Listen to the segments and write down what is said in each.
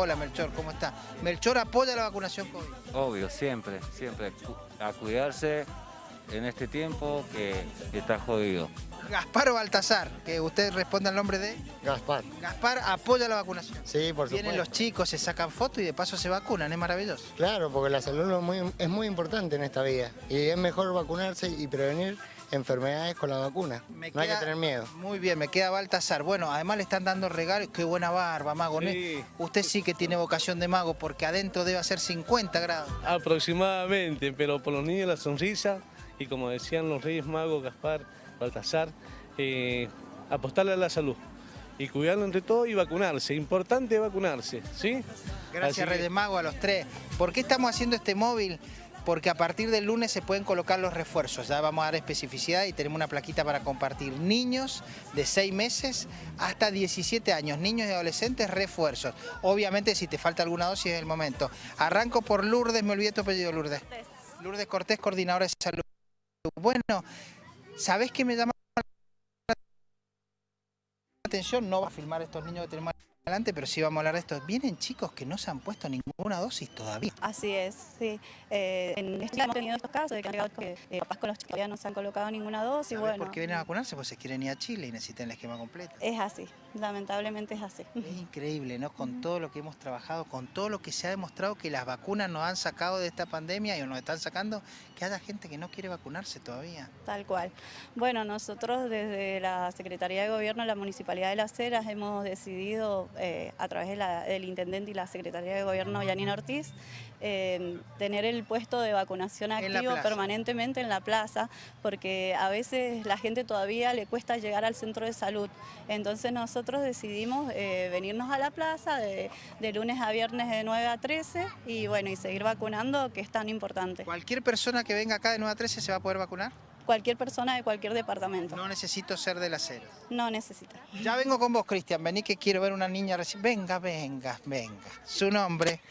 Hola Melchor, ¿cómo está? Melchor apoya la vacunación COVID. Obvio, siempre, siempre. A cuidarse en este tiempo que, está jodido. Gaspar o Baltasar, que usted responde al nombre de... Gaspar. Gaspar apoya la vacunación. Sí, por supuesto. Vienen los chicos, se sacan fotos y de paso se vacunan, es maravilloso. Claro, porque la salud es muy, es muy importante en esta vida. Y es mejor vacunarse y prevenir enfermedades con la vacuna. no hay que tener miedo. Muy bien, me queda Baltasar. Bueno, además le están dando regalos. Qué buena barba, mago. Usted sí que tiene vocación de mago porque adentro debe hacer 50 grados. Aproximadamente, pero por los niños la sonrisa y como decían los Reyes Magos, Gaspar, Baltasar, eh, apostarle a la salud y cuidarlo entre todo y vacunarse. Importante vacunarse, ¿sí? Gracias Reyes Magos a los tres. ¿Por qué estamos haciendo este móvil? Porque a partir del lunes se pueden colocar los refuerzos. Ya vamos a dar especificidad y tenemos una plaquita para compartir. Niños de 6 meses hasta 17 años, niños y adolescentes, refuerzos. Obviamente si te falta alguna dosis es el momento. Arranco por Lourdes, me olvidé tu apellido, Lourdes. Lourdes Cortés, coordinadora de salud. Bueno, ¿sabés qué me llama la atención? No va a filmar estos niños que tenemos adelante, pero sí vamos a hablar de esto. Vienen chicos que no se han puesto ninguna dosis todavía. Así es, sí. Eh, en este hemos tenido estos casos de que que eh, papás con los chicos todavía no se han colocado ninguna dosis. Bueno, ¿Por qué vienen a vacunarse? Pues se quieren ir a Chile y necesitan el esquema completo. Es así, lamentablemente es así. Es increíble, ¿no? Con todo lo que hemos trabajado, con todo lo que se ha demostrado que las vacunas nos han sacado de esta pandemia y nos están sacando, que haya gente que no quiere vacunarse todavía. Tal cual. Bueno, nosotros desde la Secretaría de Gobierno, la Municipalidad de Las Heras, hemos decidido eh, a través del Intendente y la Secretaría de Gobierno, Yanina Ortiz, eh, tener el puesto de vacunación activo permanentemente en la plaza, porque a veces la gente todavía le cuesta llegar al centro de salud. Entonces nosotros decidimos eh, venirnos a la plaza de, de, lunes a viernes de 9 a 13 y bueno, y seguir vacunando, que es tan importante. ¿Cualquier persona que venga acá de 9 a 13 se va a poder vacunar? Cualquier persona de cualquier departamento. No necesito ser de la acera. No necesita. Ya vengo con vos, Cristian. Vení que quiero ver una niña recién. Venga, venga, venga. ¿Su nombre?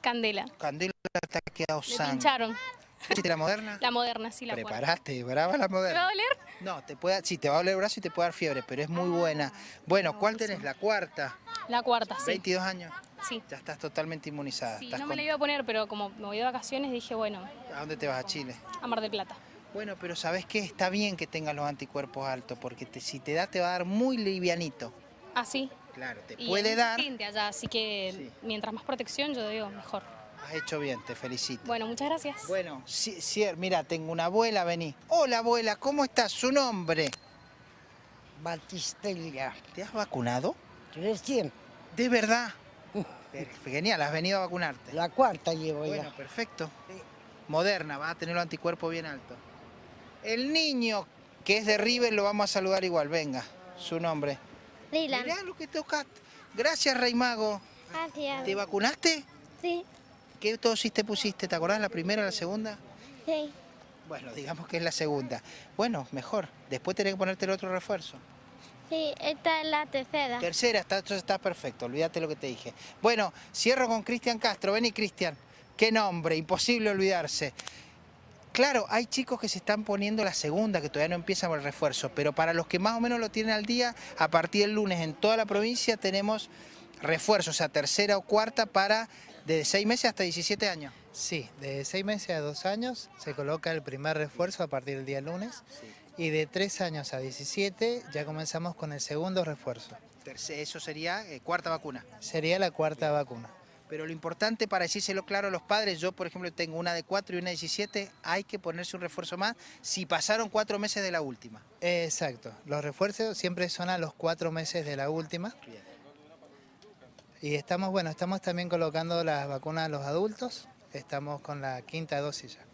Candela. Candela está quedado Le pincharon. la moderna? La moderna, sí, la Preparaste, brava la moderna. ¿Te va a doler? No, te puede, sí, te va a doler el brazo y te puede dar fiebre, pero es muy buena. Bueno, ¿cuál tenés? ¿La cuarta? La cuarta, sí. ¿22 años? Sí. Ya estás totalmente inmunizada. Sí, no me la iba a poner, pero como me voy de vacaciones dije, bueno. ¿A dónde te vas? ¿A Chile? A Mar del Plata. Bueno, pero ¿sabes qué? Está bien que tengas los anticuerpos altos, porque si te da, te va a dar muy livianito. ¿Ah, sí? Claro, te puede dar... allá, así que mientras más protección, yo digo, mejor. Has hecho bien, te felicito. Bueno, muchas gracias. Bueno, sí, mira, tengo una abuela, vení. Hola, abuela, ¿cómo estás? ¿Su nombre? Batistelia. ¿Te has vacunado? Recién. ¿De verdad? Genial, has venido a vacunarte. La cuarta llevo ya. Bueno, perfecto. Moderna, va a tener los anticuerpos bien altos. El niño que es de River lo vamos a saludar igual, venga, su nombre. Lila. Mirá lo que tocaste. Gracias, Rey Mago. Gracias. ¿Te vacunaste? Sí. ¿Qué dosis te pusiste? ¿Te acordás la primera o la segunda? Sí. Bueno, digamos que es la segunda. Bueno, mejor. Después tenés que ponerte el otro refuerzo. Sí, esta es la tercera. Tercera, está, entonces está perfecto, olvídate lo que te dije. Bueno, cierro con Cristian Castro. Vení, Cristian. Qué nombre, imposible olvidarse. Claro, hay chicos que se están poniendo la segunda, que todavía no empiezan con el refuerzo, pero para los que más o menos lo tienen al día, a partir del lunes en toda la provincia tenemos refuerzos, o sea, tercera o cuarta para de 6 meses hasta 17 años. Sí, de 6 meses a 2 años se coloca el primer refuerzo a partir del día lunes y de 3 años a 17 ya comenzamos con el segundo refuerzo. Eso sería eh, cuarta vacuna. Sería la cuarta vacuna. Pero lo importante para decírselo claro a los padres, yo por ejemplo tengo una de 4 y una de 17, hay que ponerse un refuerzo más si pasaron 4 meses de la última. Exacto, los refuerzos siempre son a los 4 meses de la última. Y estamos, bueno, estamos también colocando las vacunas a los adultos, estamos con la quinta dosis ya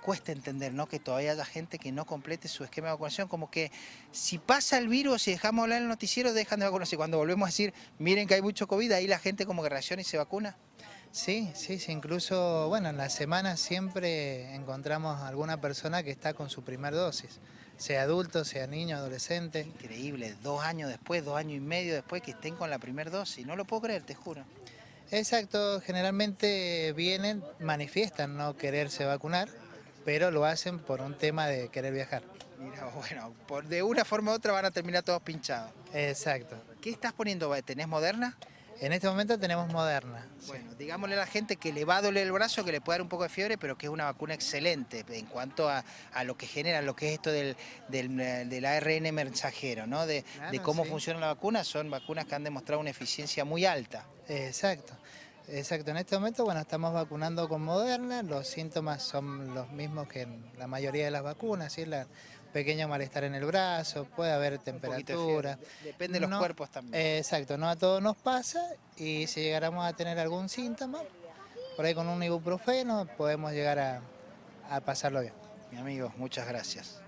cuesta entender ¿no? que todavía haya gente que no complete su esquema de vacunación, como que si pasa el virus y dejamos hablar en el noticiero, dejan de vacunarse. Cuando volvemos a decir, miren que hay mucho COVID, ahí la gente como que reacciona y se vacuna. Sí, sí, sí, incluso, bueno, en la semana siempre encontramos alguna persona que está con su primer dosis, sea adulto, sea niño, adolescente. Increíble, dos años después, dos años y medio después que estén con la primera dosis, no lo puedo creer, te juro. Exacto, generalmente vienen, manifiestan no quererse vacunar, pero lo hacen por un tema de querer viajar. Mira, bueno, por, de una forma u otra van a terminar todos pinchados. Exacto. ¿Qué estás poniendo? ¿Tenés Moderna? En este momento tenemos Moderna. Bueno, digámosle a la gente que le va a doler el brazo, que le puede dar un poco de fiebre, pero que es una vacuna excelente en cuanto a, a lo que genera, lo que es esto del, del, del ARN mensajero, ¿no? De, Claro, de cómo sí. funciona la vacuna, son vacunas que han demostrado una eficiencia muy alta. Exacto. Exacto, en este momento bueno, estamos vacunando con Moderna, los síntomas son los mismos que en la mayoría de las vacunas, ¿sí? La, pequeño malestar en el brazo, puede haber de temperatura. Depende de los No, cuerpos también. Eh, exacto, no a todos nos pasa y si llegáramos a tener algún síntoma, por ahí con un ibuprofeno podemos llegar a, a pasarlo bien. Mi amigo, muchas gracias.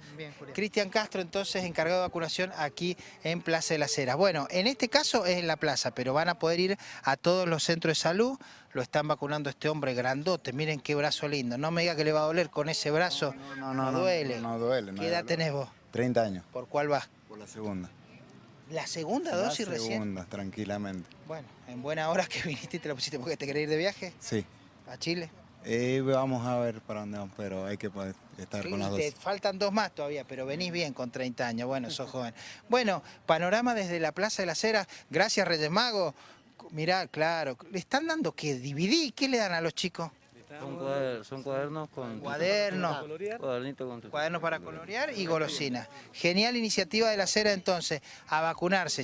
Cristian Castro, entonces, encargado de vacunación aquí en Plaza de las Heras. Bueno, en este caso es en la plaza, pero van a poder ir a todos los centros de salud. Lo están vacunando este hombre grandote. Miren qué brazo lindo. No me diga que le va a doler con ese brazo. No, no, no, duele. No, no duele. no ¿Qué edad duele. tenés vos? 30 años, ¿Por cuál vas? por la segunda. ¿La segunda La dosis recién? segunda, tranquilamente. Bueno, en buena hora que viniste y te la pusiste porque te querés ir de viaje Sí. a Chile. Y vamos a ver para dónde vamos, pero hay que poder estar con las Y dos. te faltan dos más todavía, pero venís bien con 30 años. Bueno, sos joven. Bueno, panorama desde la Plaza de las Heras. Gracias, Reyes Magos. Mirá, claro. ¿Le están dando qué? ¿DVD? ¿Qué le dan a los chicos? Son, cuader- son cuadernos con... Cuadernos. Colorear. Cuadernito con tu- Cuadernos para colorear y golosinas. Genial iniciativa de la Cera entonces, a vacunarse.